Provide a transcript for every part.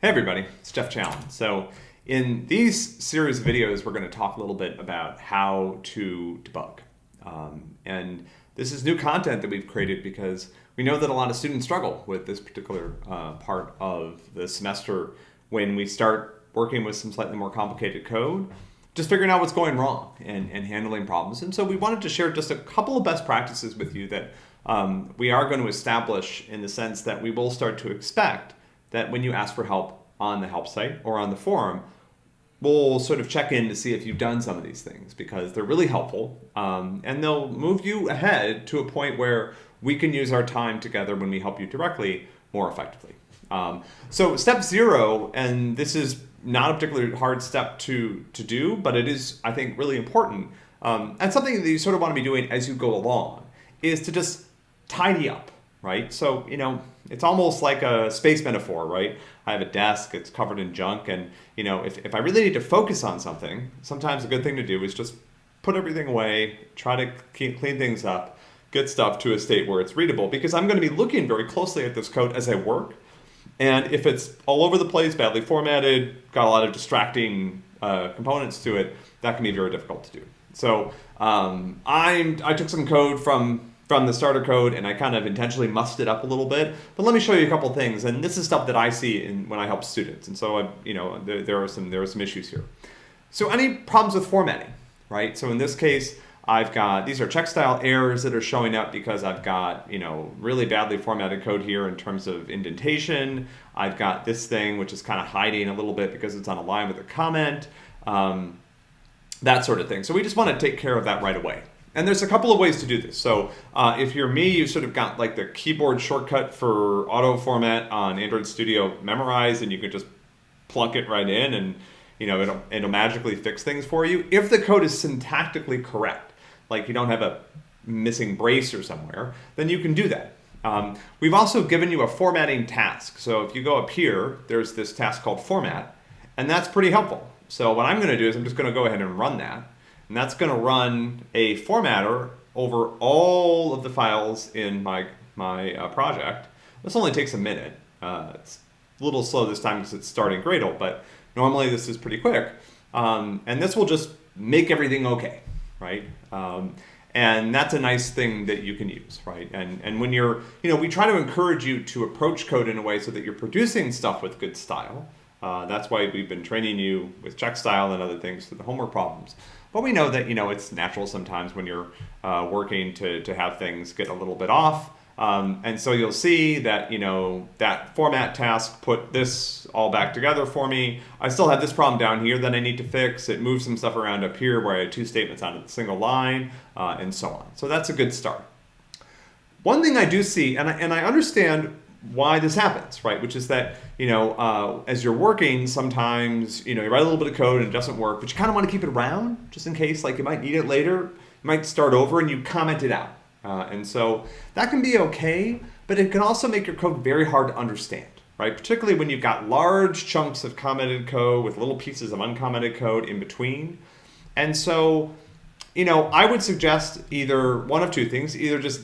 Hey everybody, it's Geoff Challen. So in these series of videos, we're going to talk a little bit about how to debug. Um, and this is new content that we've created because we know that a lot of students struggle with this particular uh, part of the semester when we start working with some slightly more complicated code, just figuring out what's going wrong and, and handling problems. And so we wanted to share just a couple of best practices with you that um, we are going to establish in the sense that we will start to expect that when you ask for help on the help site or on the forum, we'll sort of check in to see if you've done some of these things because they're really helpful um, and they'll move you ahead to a point where we can use our time together when we help you directly more effectively. Um, so step zero, and this is not a particularly hard step to, to do, but it is, I think, really important. Um, and something that you sort of want to be doing as you go along is to just tidy up right? So, you know, it's almost like a space metaphor, right? I have a desk, it's covered in junk, and, you know, if, if I really need to focus on something, sometimes a good thing to do is just put everything away, try to clean things up, get stuff to a state where it's readable, because I'm going to be looking very closely at this code as I work. And if it's all over the place, badly formatted, got a lot of distracting uh, components to it, that can be very difficult to do. So um, I'm, I took some code from from the starter code and I kind of intentionally mussed it up a little bit. But let me show you a couple things. And this is stuff that I see in, when I help students. And so, I, you know, there, there, are some, there are some issues here. So any problems with formatting, right? So in this case, I've got, these are check style errors that are showing up because I've got, you know, really badly formatted code here in terms of indentation. I've got this thing, which is kind of hiding a little bit because it's on a line with a comment, um, that sort of thing. So we just want to take care of that right away. And there's a couple of ways to do this. So uh, if you're me, you've sort of got like the keyboard shortcut for auto format on Android Studio memorized and you can just plunk it right in and you know it'll, it'll magically fix things for you. If the code is syntactically correct, like you don't have a missing brace or somewhere, then you can do that. Um, we've also given you a formatting task. So if you go up here, there's this task called format, and that's pretty helpful. So what I'm going to do is I'm just going to go ahead and run that. And that's going to run a formatter over all of the files in my, my uh, project. This only takes a minute. Uh, it's a little slow this time because it's starting Gradle, but normally this is pretty quick. Um, and this will just make everything okay, right? Um, and that's a nice thing that you can use, right? And, and when you're, you know, we try to encourage you to approach code in a way so that you're producing stuff with good style. Uh, that's why we've been training you with check style and other things for the homework problems. But we know that you know it's natural sometimes when you're uh, working to, to have things get a little bit off. Um, and so you'll see that, you know, that format task put this all back together for me. I still have this problem down here that I need to fix. It moves some stuff around up here where I had two statements on a single line uh, and so on. So that's a good start. One thing I do see, and I, and I understand why this happens, right? Which is that, you know, uh, as you're working, sometimes, you know, you write a little bit of code and it doesn't work, but you kind of want to keep it around just in case, like you might need it later. You might start over and you comment it out. Uh, and so that can be okay, but it can also make your code very hard to understand, right? Particularly when you've got large chunks of commented code with little pieces of uncommented code in between. And so, you know, I would suggest either one of two things, either just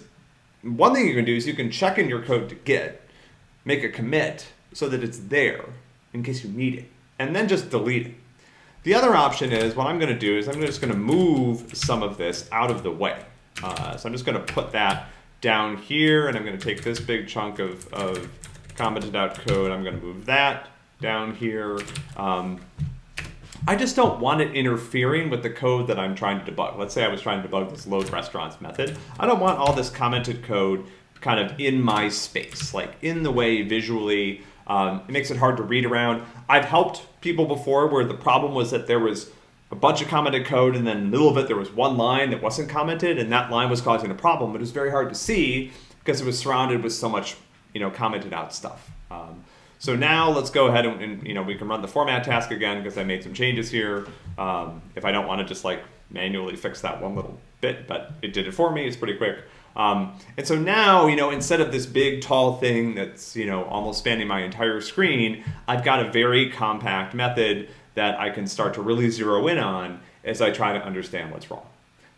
one thing you can do is you can check in your code to Git make a commit so that it's there in case you need it, and then just delete it. The other option is what I'm going to do is I'm just going to move some of this out of the way. Uh, so I'm just going to put that down here, and I'm going to take this big chunk of, of commented out code. I'm going to move that down here. Um, I just don't want it interfering with the code that I'm trying to debug. Let's say I was trying to debug this load restaurants method. I don't want all this commented code kind of in my space, like in the way visually. Um, it makes it hard to read around. I've helped people before where the problem was that there was a bunch of commented code and then in the middle of it there was one line that wasn't commented and that line was causing a problem, but it was very hard to see because it was surrounded with so much you know, commented out stuff. Um, so now let's go ahead and, and, you know we can run the format task again because I made some changes here. Um, if I don't want to just like manually fix that one little bit, but it did it for me. It's pretty quick. Um, and so now, you know, instead of this big tall thing that's, you know, almost spanning my entire screen, I've got a very compact method that I can start to really zero in on as I try to understand what's wrong.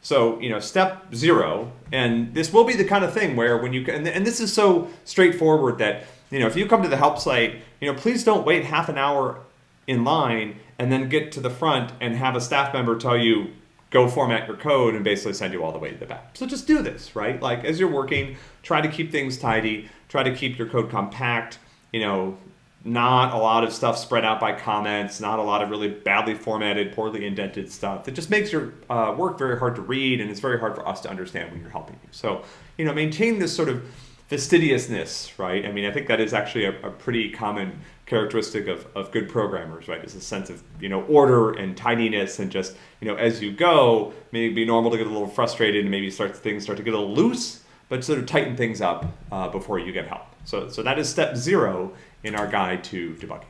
So, you know, step zero, and this will be the kind of thing where when you, and, and this is so straightforward that you know, if you come to the help site, you know, please don't wait half an hour in line and then get to the front and have a staff member tell you go format your code and basically send you all the way to the back. So just do this, right? Like as you're working, try to keep things tidy, try to keep your code compact, you know, not a lot of stuff spread out by comments, not a lot of really badly formatted, poorly indented stuff. It just makes your uh, work very hard to read and it's very hard for us to understand when you're helping you. So, you know, maintain this sort of fastidiousness, right? I mean, I think that is actually a, a pretty common characteristic of, of good programmers, right? Is a sense of, you know, order and tidiness and just, you know, as you go, maybe be normal to get a little frustrated and maybe start things start to get a little loose, but sort of tighten things up uh, before you get help. So, so that is step zero in our guide to debugging.